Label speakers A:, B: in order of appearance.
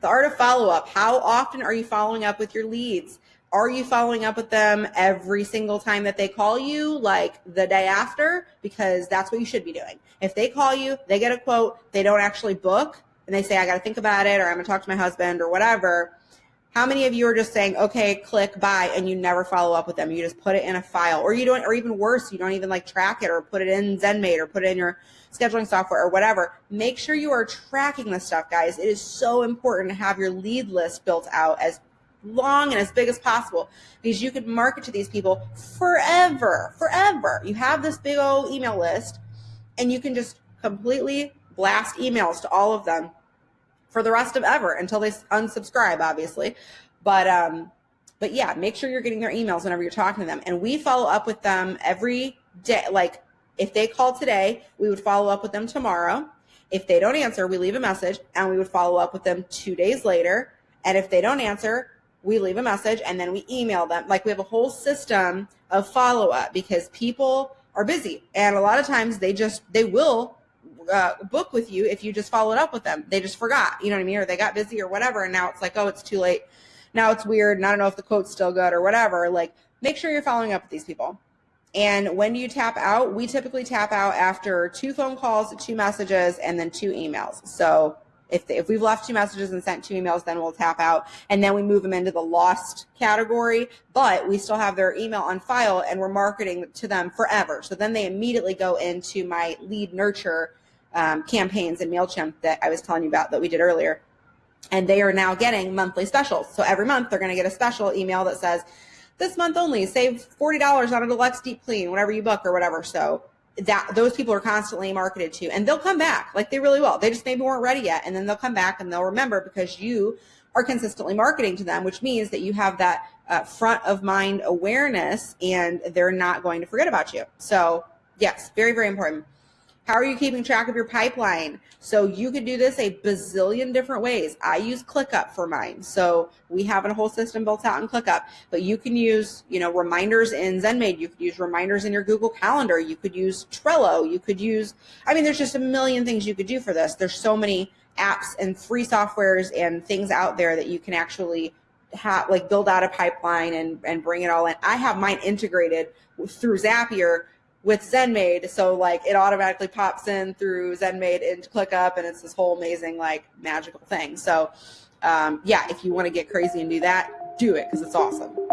A: The art of follow up. How often are you following up with your leads? Are you following up with them every single time that they call you, like the day after? Because that's what you should be doing. If they call you, they get a quote, they don't actually book, and they say, I got to think about it, or I'm going to talk to my husband, or whatever. How many of you are just saying, okay, click, buy, and you never follow up with them? You just put it in a file, or you don't, or even worse, you don't even like track it or put it in ZenMaid or put it in your scheduling software or whatever. Make sure you are tracking this stuff, guys. It is so important to have your lead list built out as long and as big as possible because you could market to these people forever, forever. You have this big old email list and you can just completely blast emails to all of them for the rest of ever until they unsubscribe, obviously. But, um, but yeah, make sure you're getting their emails whenever you're talking to them. And we follow up with them every day. Like if they call today, we would follow up with them tomorrow. If they don't answer, we leave a message and we would follow up with them two days later. And if they don't answer, we leave a message and then we email them. Like we have a whole system of follow up because people are busy and a lot of times they just they will uh, book with you if you just followed up with them. They just forgot, you know what I mean, or they got busy or whatever, and now it's like, oh, it's too late. Now it's weird, and I don't know if the quote's still good or whatever. Like, make sure you're following up with these people. And when do you tap out? We typically tap out after two phone calls, two messages, and then two emails. So if, if we've left two messages and sent two emails, then we'll tap out and then we move them into the lost category, but we still have their email on file and we're marketing to them forever. So then they immediately go into my lead nurture um, campaigns in MailChimp that I was telling you about that we did earlier. And they are now getting monthly specials. So every month they're going to get a special email that says, this month only, save $40 on a deluxe deep clean, whenever you book or whatever. So that those people are constantly marketed to and they'll come back like they really will they just maybe weren't ready yet and then they'll come back and they'll remember because you are consistently marketing to them which means that you have that uh, front of mind awareness and they're not going to forget about you so yes very very important how are you keeping track of your pipeline? So you could do this a bazillion different ways. I use ClickUp for mine. So we have a whole system built out in ClickUp, but you can use, you know, reminders in ZenMaid. You could use reminders in your Google Calendar. You could use Trello. You could use, I mean, there's just a million things you could do for this. There's so many apps and free softwares and things out there that you can actually have like build out a pipeline and, and bring it all in. I have mine integrated through Zapier with ZenMaid. So like it automatically pops in through ZenMaid into ClickUp and it's this whole amazing like magical thing. So um, yeah, if you want to get crazy and do that, do it because it's awesome.